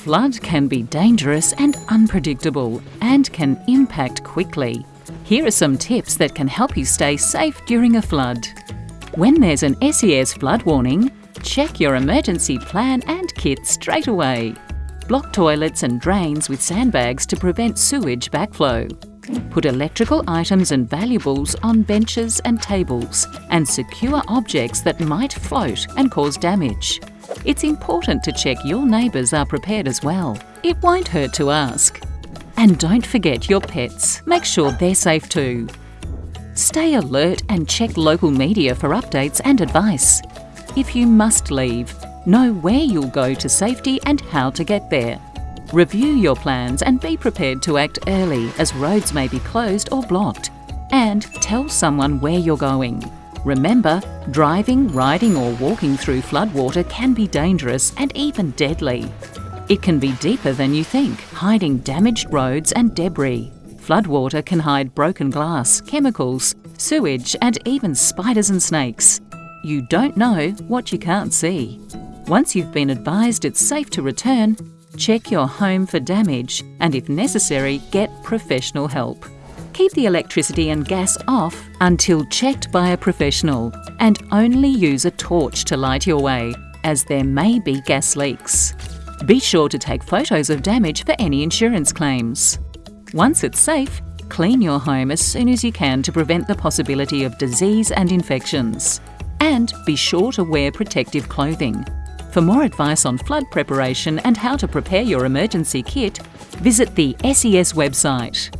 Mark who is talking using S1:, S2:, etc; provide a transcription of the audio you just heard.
S1: flood can be dangerous and unpredictable and can impact quickly. Here are some tips that can help you stay safe during a flood. When there's an SES flood warning, check your emergency plan and kit straight away. Block toilets and drains with sandbags to prevent sewage backflow. Put electrical items and valuables on benches and tables and secure objects that might float and cause damage. It's important to check your neighbours are prepared as well. It won't hurt to ask. And don't forget your pets. Make sure they're safe too. Stay alert and check local media for updates and advice. If you must leave, know where you'll go to safety and how to get there. Review your plans and be prepared to act early as roads may be closed or blocked. And tell someone where you're going. Remember, driving, riding or walking through floodwater can be dangerous and even deadly. It can be deeper than you think, hiding damaged roads and debris. Floodwater can hide broken glass, chemicals, sewage and even spiders and snakes. You don't know what you can't see. Once you've been advised it's safe to return, check your home for damage and if necessary, get professional help. Keep the electricity and gas off until checked by a professional and only use a torch to light your way, as there may be gas leaks. Be sure to take photos of damage for any insurance claims. Once it's safe, clean your home as soon as you can to prevent the possibility of disease and infections. And be sure to wear protective clothing. For more advice on flood preparation and how to prepare your emergency kit, visit the SES website.